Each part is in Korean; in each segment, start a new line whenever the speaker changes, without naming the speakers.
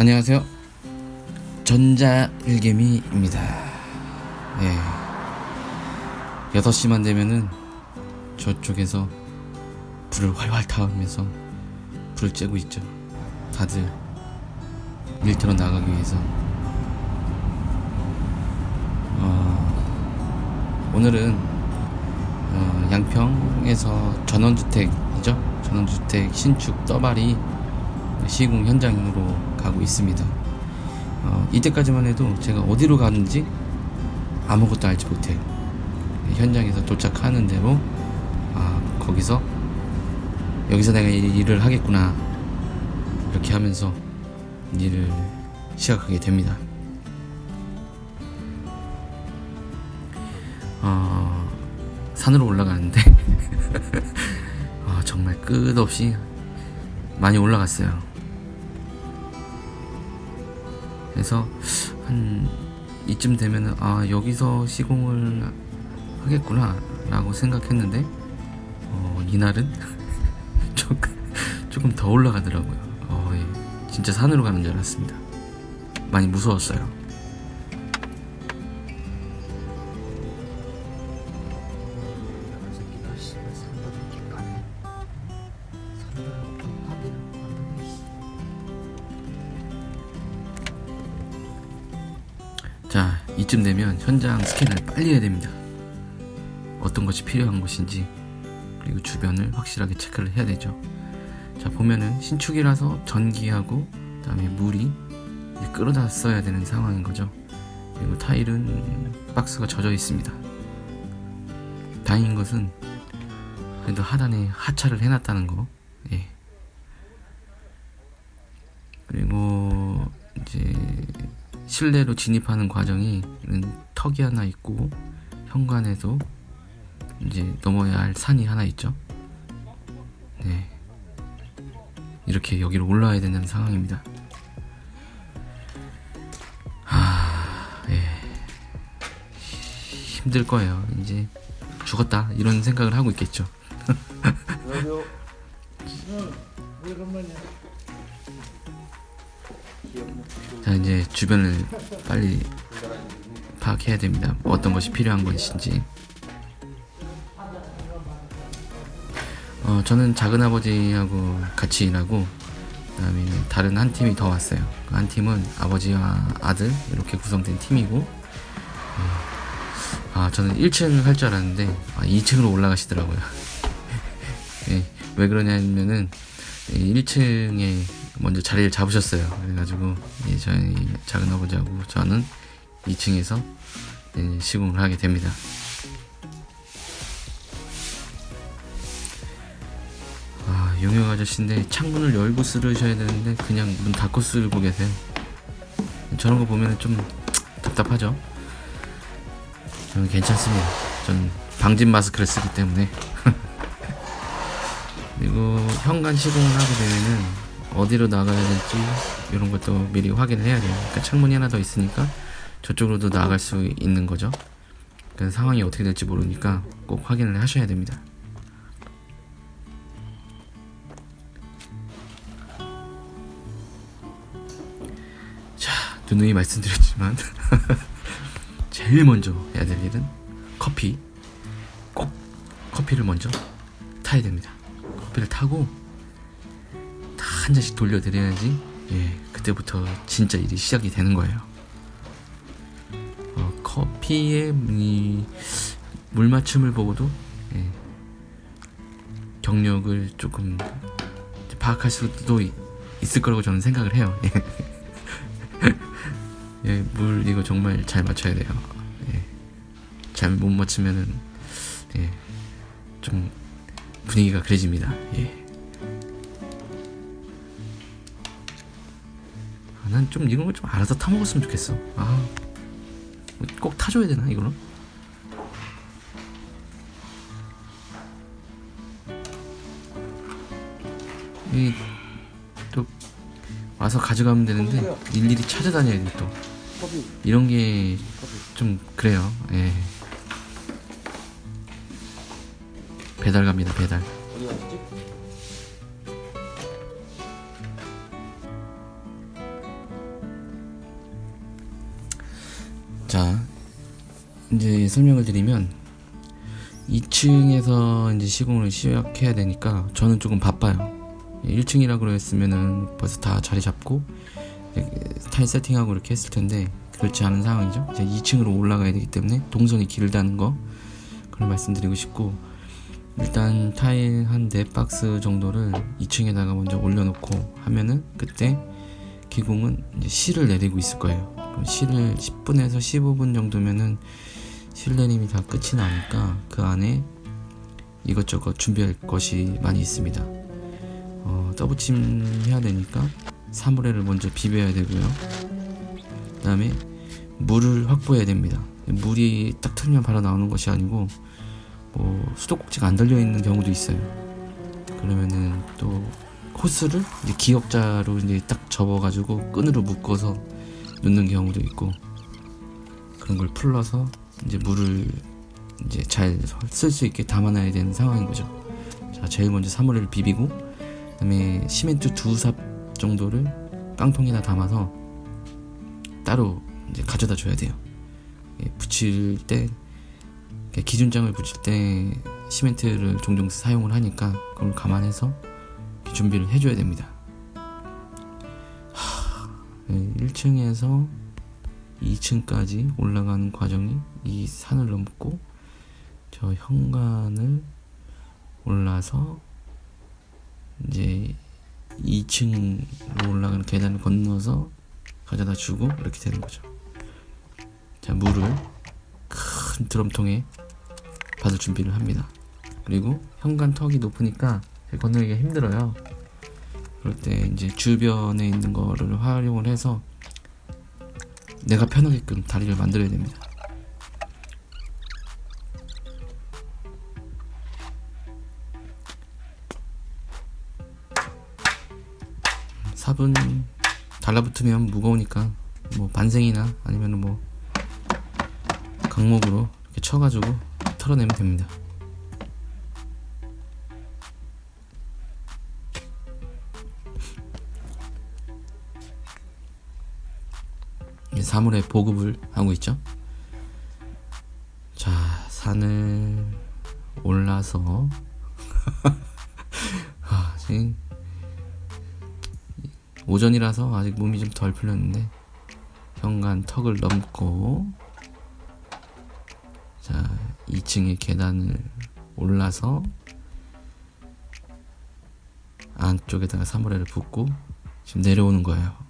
안녕하세요. 전자일개미입니다. 예. 6시만 되면은 저쪽에서 불을 활활 타면서 불을 쬐고 있죠. 다들 일터로 나가기 위해서. 어, 오늘은 어, 양평에서 전원주택이죠. 전원주택 신축 떠발이 시공 현장으로 가고 있습니다. 어, 이때까지만 해도 제가 어디로 가는지 아무것도 알지 못해요. 현장에서 도착하는 대로 아 거기서 여기서 내가 이 일을 하겠구나 이렇게 하면서 일을 시작하게 됩니다. 어, 산으로 올라가는데 아, 정말 끝없이 많이 올라갔어요. 그래서 한 이쯤 되면은 아 여기서 시공을 하겠구나 라고 생각했는데 어, 이날은 조금, 조금 더 올라가더라고요. 어, 예. 진짜 산으로 가는 줄 알았습니다. 많이 무서웠어요 이쯤 되면 현장 스캔을 빨리 해야 됩니다. 어떤 것이 필요한 것인지 그리고 주변을 확실하게 체크를 해야 되죠. 자 보면은 신축이라서 전기하고 그 다음에 물이 끌어다 써야 되는 상황인 거죠. 그리고 타일은 박스가 젖어 있습니다. 다행인 것은 그래도 하단에 하차를 해놨다는 거. 예. 그리고 이제 실내로 진입하는 과정이 턱이 하나 있고 현관에도 이제 넘어야 할 산이 하나 있죠. 네. 이렇게 여기로 올라와야 되는 상황입니다. 하, 예. 힘들 거예요. 이제 죽었다. 이런 생각을 하고 있겠죠. 주변을 빨리 파악해야 됩니다. 어떤 것이 필요한 것인지. 어, 저는 작은 아버지하고 같이 일하고 그다음에 다른 한 팀이 더 왔어요. 그한 팀은 아버지와 아들 이렇게 구성된 팀이고 어, 아 저는 1층 할 줄 알았는데 아, 2층으로 올라가시더라고요. 예, 왜 그러냐면은 1층에 먼저 자리를 잡으셨어요. 그래가지고 예, 저희 작은 아버지하고 저는 2층에서 예, 시공을 하게 됩니다. 아, 용역 아저씨인데 창문을 열고 쓰르셔야 되는데 그냥 문 닫고 쓰고 계세요. 저런 거 보면 좀 답답하죠. 저는 괜찮습니다. 전 방진 마스크를 쓰기 때문에. 그리고 현관 시공을 하게 되면은 어디로 나가야 될지 이런 것도 미리 확인을 해야 돼요. 그러니까 창문이 하나 더 있으니까 저쪽으로도 나갈 수 있는 거죠. 그 상황이 어떻게 될지 모르니까 꼭 확인을 하셔야 됩니다. 자, 누누이 말씀드렸지만 제일 먼저 해야 될 일은 커피. 꼭 커피를 먼저 타야 됩니다. 커피를 타고 다 한 잔씩 돌려드려야지 예 그때부터 진짜 일이 시작이 되는 거예요. 어, 커피의 이 물맞춤을 보고도 예, 경력을 조금 파악할 수도 있, 있을 거라고 저는 생각을 해요. 예. 예, 물 이거 정말 잘 맞춰야 돼요. 예. 잘못 맞추면은 예, 좀 분위기가 그래집니다. 예. 좀 이런 걸 좀 알아서 타 먹었으면 좋겠어. 아, 꼭 타줘야 되나 이거는? 이또 와서 가져가면 되는데 일일이 찾아다녀야 돼 또. 이런 게. 좀 그래요. 예. 배달 갑니다. 배달.
어디 갔지?
이제 설명을 드리면 2층에서 이제 시공을 시작해야 되니까 저는 조금 바빠요. 1층이라고 했으면은 벌써 다 자리 잡고 타일 세팅하고 이렇게 했을 텐데 그렇지 않은 상황이죠. 이제 2층으로 올라가야 되기 때문에 동선이 길다는 거 그걸 말씀드리고 싶고 일단 타일 한 4박스 정도를 2층에다가 먼저 올려놓고 하면은 그때 기공은 이제 실을 내리고 있을 거예요. 실을 10분에서 15분 정도면은 실 내림이 다 끝이 나니까 그 안에 이것저것 준비할 것이 많이 있습니다. 어, 떠붙임 해야 되니까 사물회를 먼저 비벼야 되고요. 그 다음에 물을 확보해야 됩니다. 물이 딱 틀면 바로 나오는 것이 아니고 뭐 수도꼭지가 안 달려 있는 경우도 있어요. 그러면은 또 호스를 이제 기역자로 이제 딱 접어가지고 끈으로 묶어서 넣는 경우도 있고 그런 걸 풀러서 이제 물을 이제 잘 쓸 수 있게 담아놔야 되는 상황인 거죠. 자, 제일 먼저 사물을 비비고 그다음에 시멘트 두 삽 정도를 깡통에다 담아서 따로 이제 가져다 줘야 돼요. 예, 붙일 때 기준장을 붙일 때 시멘트를 종종 사용을 하니까 그걸 감안해서 준비를 해줘야 됩니다. 하, 예, 1층에서 2층까지 올라가는 과정이 이 산을 넘고 저 현관을 올라서 이제 2층으로 올라가는 계단을 건너서 가져다 주고 이렇게 되는 거죠. 자, 물을 큰 드럼통에 받을 준비를 합니다. 그리고 현관 턱이 높으니까 건너기가 힘들어요. 그럴 때 이제 주변에 있는 거를 활용을 해서 내가 편하게끔 다리를 만들어야 됩니다. 삽은 달라붙으면 무거우니까 뭐 반생이나 아니면 뭐 강목으로 이렇게 쳐가지고 털어내면 됩니다. 사물의 보급을 하고 있죠. 자, 산을 올라서 아, 지금 오전이라서 아직 몸이 좀 덜 풀렸는데 현관 턱을 넘고 자 2층의 계단을 올라서 안쪽에다가 사물회를 붓고 지금 내려오는 거예요.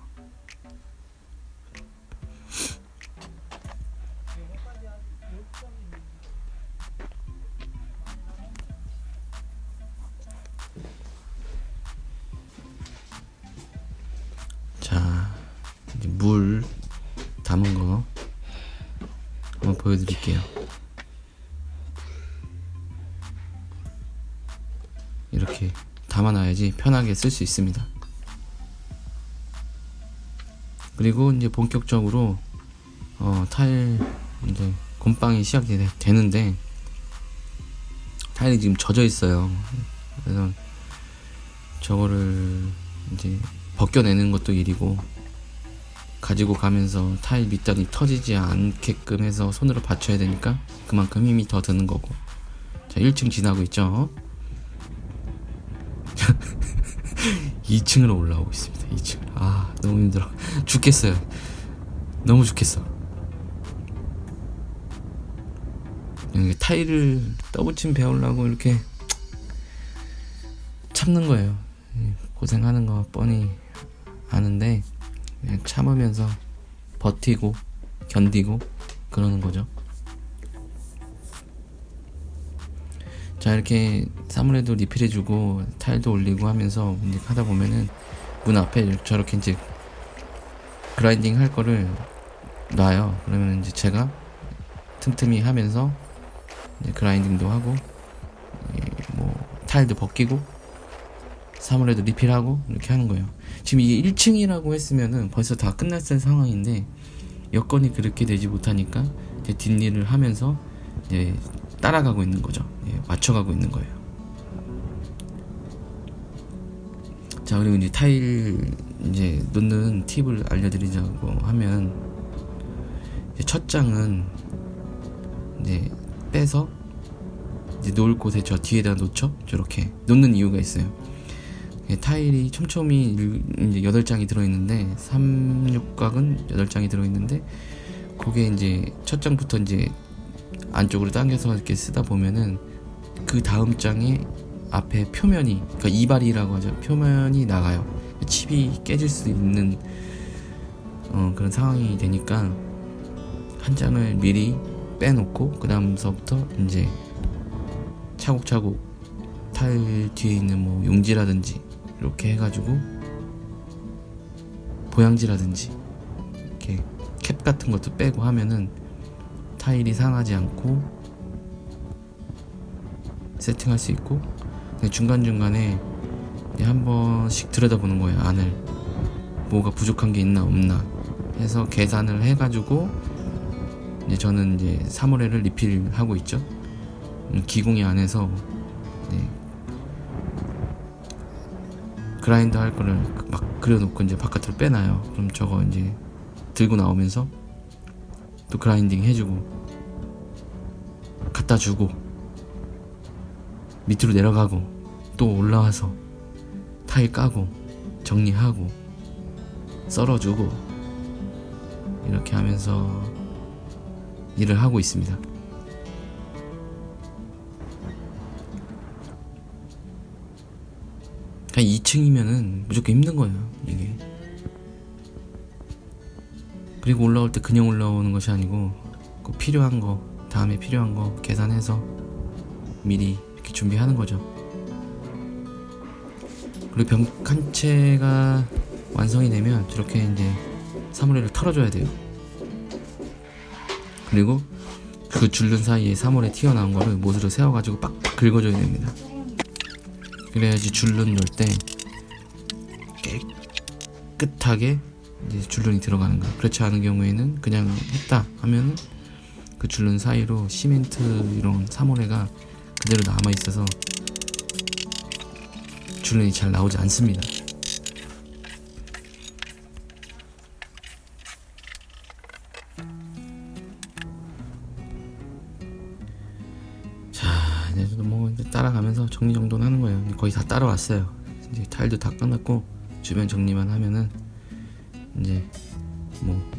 편하게 쓸 수 있습니다. 그리고 이제 본격적으로 어, 타일 이제 곰빵이 시작이 되- 되는데 타일이 지금 젖어 있어요. 그래서 저거를 이제 벗겨내는 것도 일이고 가지고 가면서 타일 밑단이 터지지 않게끔 해서 손으로 받쳐야 되니까 그만큼 힘이 더 드는 거고 자 1층 지나고 있죠 2층으로 올라오고 있습니다 2층 아 너무 힘들어. 죽겠어요. 너무 죽겠어. 여기 타일을 떠붙임 배우려고 이렇게 참는 거예요. 고생하는 거 뻔히 아는데 그냥 참으면서 버티고 견디고 그러는 거죠. 자 이렇게 사물에도 리필해주고 타일도 올리고 하면서 이제 하다 보면은 문 앞에 저렇게 이제 그라인딩 할 거를 놔요. 그러면 이제 제가 틈틈이 하면서 그라인딩도 하고 이뭐 타일도 벗기고 사물에도 리필하고 이렇게 하는 거예요. 지금 이게 1층이라고 했으면은 벌써 다 끝났을 상황인데 여건이 그렇게 되지 못하니까 뒷일을 하면서 이제 따라가고 있는 거죠. 예, 맞춰가고 있는 거예요. 자 그리고 이제 타일 이제 놓는 팁을 알려드리자고 하면 첫 장은 이제 빼서 이제 놓을 곳에 저 뒤에다 놓죠. 저렇게 놓는 이유가 있어요. 예, 타일이 촘촘히 일- 이제 8장이 들어있는데 3육각은 8장이 들어있는데 그게 이제 첫 장부터 이제 안쪽으로 당겨서 이렇게 쓰다 보면은 그 다음 장에 앞에 표면이 그러니까 이발이라고 하죠. 표면이 나가요. 칩이 깨질 수 있는 어, 그런 상황이 되니까 한 장을 미리 빼놓고 그 다음서부터 이제 차곡차곡 타일 뒤에 있는 뭐 용지라든지 이렇게 해가지고 보양지라든지 이렇게 캡 같은 것도 빼고 하면은 타일이 상하지 않고 세팅할 수 있고 근데 중간중간에 한 번씩 들여다보는 거예요 안을. 뭐가 부족한 게 있나 없나 해서 계산을 해가지고 이제 저는 이제 사물회를 리필하고 있죠. 음, 기공이 안에서 네. 그라인더 할 거를 막 그려놓고 이제 바깥으로 빼놔요. 그럼 저거 이제 들고 나오면서 또 그라인딩 해주고 갖다 주고 밑으로 내려가고 또 올라와서 타일 까고 정리하고 썰어주고 이렇게 하면서 일을 하고 있습니다. 그냥 2층이면은 무조건 힘든 거예요, 이게. 그리고 올라올 때 그냥 올라오는 것이 아니고 그 필요한 거, 다음에 필요한 거 계산해서 미리 이렇게 준비하는 거죠. 그리고 병 한 채가 완성이 되면 저렇게 이제 사물회를 털어줘야 돼요. 그리고 그 줄눈 사이에 사물에 튀어나온 거를 못으로 세워가지고 빡빡 긁어줘야 됩니다. 그래야지 줄눈 넣을 때 깨끗하게 이제 줄눈이 들어가는 거야. 그렇지 않은 경우에는 그냥 했다 하면은 그 줄눈 사이로 시멘트 이런 사물회가 그대로 남아 있어서 줄눈이 잘 나오지 않습니다. 자, 이제 뭐 이제 따라가면서 정리 정돈 하는 거예요. 거의 다 따라왔어요. 이제 타일도 다 끝났고 주변 정리만 하면은 이제 뭐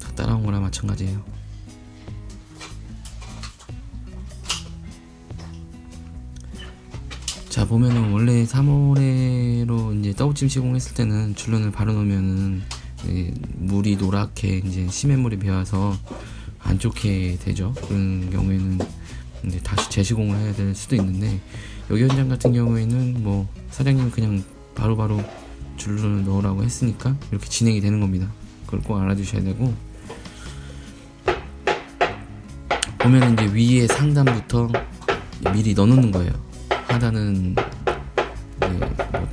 다 따라온 거랑 마찬가지예요. 보면은 원래 3월에로 이제 떡찜 시공했을 때는 줄눈을 바로 놓으면은 이 물이 노랗게 이제 시멘물이 배어서 안 좋게 되죠. 그런 경우에는 이제 다시 재시공을 해야 될 수도 있는데 여기 현장 같은 경우에는 뭐 사장님 그냥 바로바로 줄눈을 넣으라고 했으니까 이렇게 진행이 되는 겁니다. 그걸 꼭 알아두셔야 되고 보면 이제 위에 상단부터 미리 넣어놓는 거예요. 하단은 이제 뭐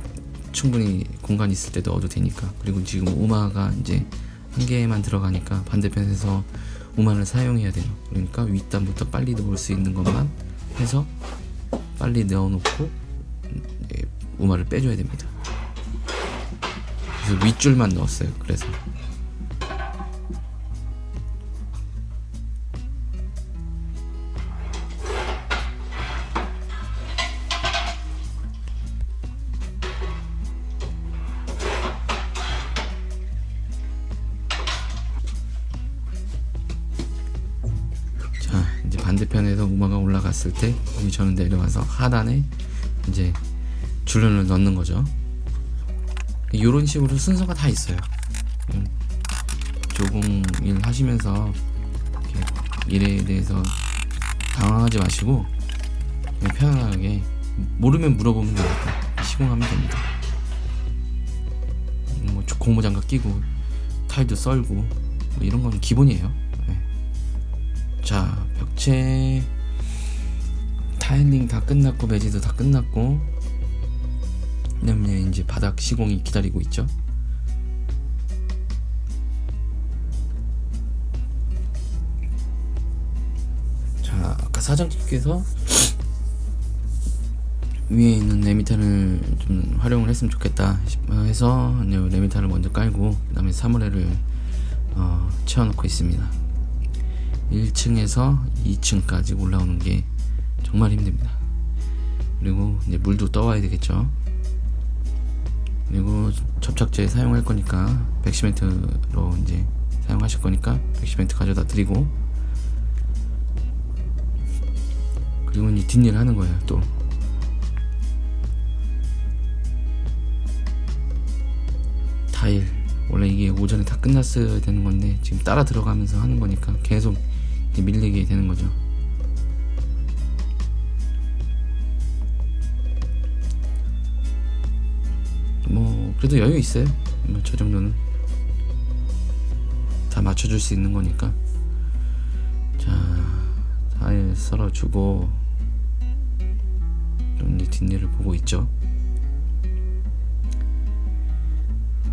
충분히 공간 있을 때 넣어도 되니까 그리고 지금 우마가 이제 한 개만 들어가니까 반대편에서 우마를 사용해야 돼요. 그러니까 윗단부터 빨리 넣을 수 있는 것만 해서 빨리 넣어놓고 우마를 빼줘야 됩니다. 그래서 윗줄만 넣었어요. 그래서 올라갔을 때 이제 저는 내려와서 하단에 이제 줄눈을 넣는 거죠. 이런 식으로 순서가 다 있어요. 음, 조공 일 하시면서 이렇게 일에 대해서 당황하지 마시고 편안하게 모르면 물어보면 되니까 시공하면 됩니다. 음, 뭐 고무장갑 끼고 타일도 썰고 뭐 이런 건 기본이에요. 네. 자 벽체 타일링 다 끝났고 매지도 다 끝났고 그다음에 이제 바닥 시공이 기다리고 있죠. 자 아까 사장님께서 위에 있는 레미탄을 좀 활용을 했으면 좋겠다 싶- 해서 이제 레미탄을 먼저 깔고 그 다음에 사물회를 어, 채워놓고 있습니다. 1층에서 2층까지 올라오는 게 정말 힘듭니다. 그리고 이제 물도 떠와야 되겠죠. 그리고 접착제 사용할 거니까 백시멘트로 이제 사용하실 거니까 백시멘트 가져다 드리고 그리고 이제 뒷일 하는 거예요 또 타일 원래 이게 오전에 다 끝났어야 되는 건데 지금 따라 들어가면서 하는 거니까 계속 밀리게 되는 거죠 그래도 여유 있어요. 뭐저 정도는. 다 맞춰줄 수 있는 거니까. 자 타일 썰어주고. 좀 이제 뒷일을 보고 있죠.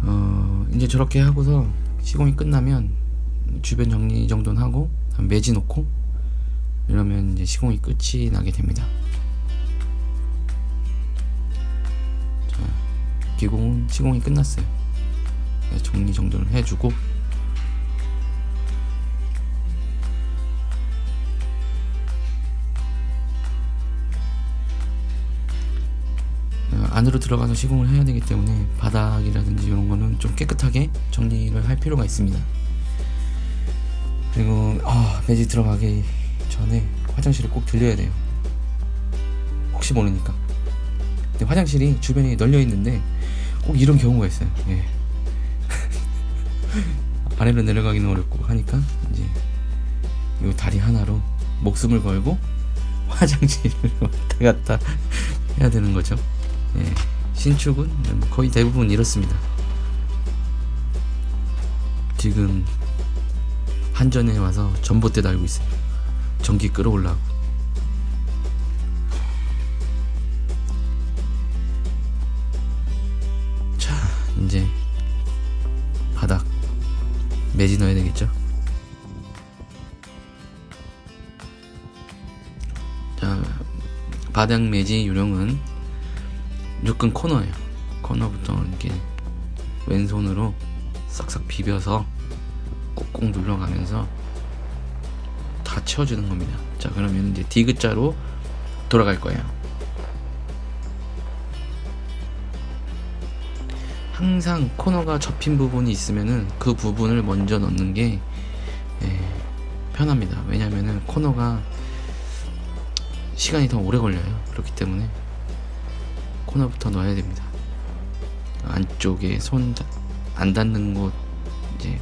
어 이제 저렇게 하고서 시공이 끝나면 주변 정리 정도는 하고 한 매지 놓고 이러면 이제 시공이 끝이 나게 됩니다 기공은 시공이 끝났어요 정리 정도는 해주고 어, 안으로 들어가서 시공을 해야 되기 때문에 바닥이라든지 이런 거는 좀 깨끗하게 정리를 할 필요가 있습니다. 그리고 아, 매지 들어가기 전에 화장실을 꼭 들려야 돼요. 혹시 모르니까. 근데 화장실이 주변에 널려 있는데 꼭 이런 경우가 있어요. 예. 아래로 내려가기는 어렵고 하니까 이제 이 다리 하나로 목숨을 걸고 화장실을 왔다 갔다 해야 되는 거죠. 예, 신축은 거의 대부분 이렇습니다. 지금 한전에 와서 전봇대 달고 있어요. 전기 끌어올라고. 매지 넣어야 되겠죠? 자, 바닥 매지 요령은 무조건 코너예요. 코너부터 이렇게 왼손으로 싹싹 비벼서 꾹꾹 눌러가면서 다 채워주는 겁니다. 자, 그러면 이제 디귿자로 돌아갈 거예요. 항상 코너가 접힌 부분이 있으면은 그 부분을 먼저 넣는 게 예, 편합니다. 왜냐면은 코너가 시간이 더 오래 걸려요. 그렇기 때문에 코너부터 넣어야 됩니다. 안쪽에 손 안 닿는 곳 이제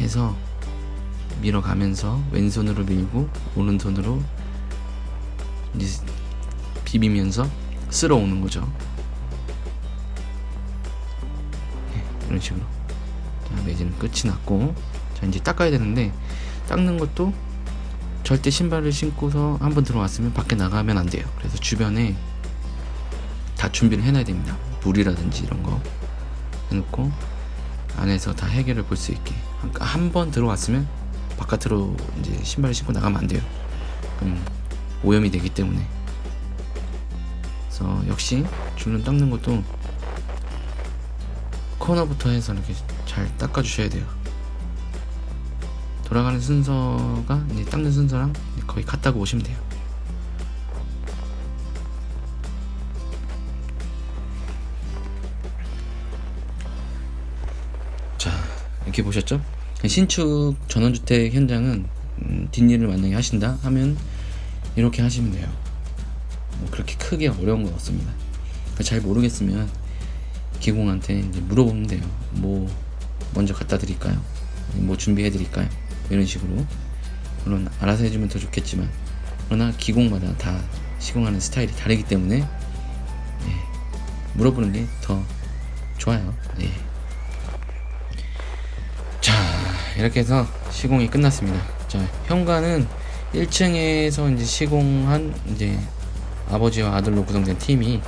해서 밀어가면서 왼손으로 밀고 오른손으로 이제 비비면서 쓸어 오는 거죠. 이런 식으로. 자, 매지는 끝이 났고, 자 이제 닦아야 되는데 닦는 것도 절대 신발을 신고서 한번 들어왔으면 밖에 나가면 안 돼요. 그래서 주변에 다 준비를 해놔야 됩니다. 물이라든지 이런 거 해놓고 안에서 다 해결을 볼 수 있게 한번 들어왔으면 바깥으로 이제 신발을 신고 나가면 안 돼요. 그럼 오염이 되기 때문에. 그래서 역시 줄눈 닦는 것도 코너부터 해서 이렇게 잘 닦아주셔야 돼요. 돌아가는 순서가 이제 닦는 순서랑 거의 같다고 보시면 돼요. 자 이렇게 보셨죠? 신축 전원주택 현장은 음, 뒷일을 만약에 하신다 하면 이렇게 하시면 돼요. 뭐 그렇게 크게 어려운 건 없습니다. 잘 모르겠으면 기공한테 이제 물어보면 돼요. 뭐 먼저 갖다 드릴까요? 뭐 준비해 드릴까요? 이런 식으로 물론 알아서 해주면 더 좋겠지만 그러나 기공마다 다 시공하는 스타일이 다르기 때문에 예, 물어보는 게 더 좋아요. 예. 자 이렇게 해서 시공이 끝났습니다. 자 현관은 1층에서 이제 시공한 이제 아버지와 아들로 구성된 팀이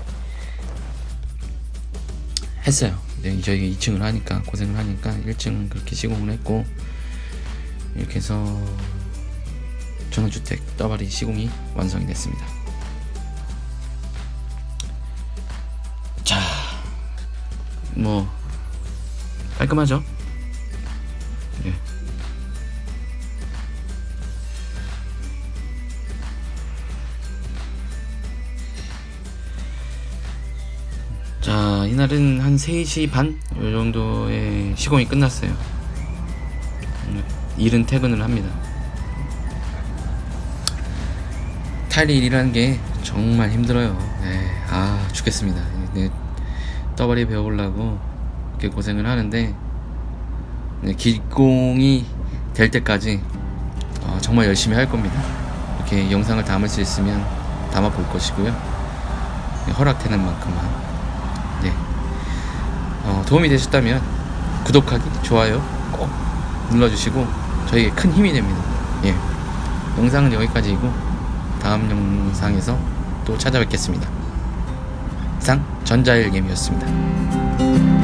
했어요. 네, 저희가 2층을 하니까 고생을 하니까 1층 그렇게 시공을 했고 이렇게 해서 전원주택 떠바리 시공이 완성이 됐습니다. 자, 뭐 깔끔하죠? 자, 이날은 한 3시 반? 요 정도에 시공이 끝났어요. 음, 일은 퇴근을 합니다. 탈일이라는 게 정말 힘들어요. 네, 아, 죽겠습니다. 네, 떠벌이 배워보려고 이렇게 고생을 하는데, 네, 기공이 될 때까지 어, 정말 열심히 할 겁니다. 이렇게 영상을 담을 수 있으면 담아 볼 것이고요. 네, 허락되는 만큼만. 네. 어, 도움이 되셨다면 구독하기, 좋아요 꼭 눌러주시고 저에게 큰 힘이 됩니다. 예. 영상은 여기까지이고 다음 영상에서 또 찾아뵙겠습니다. 이상 전자일겜이었습니다.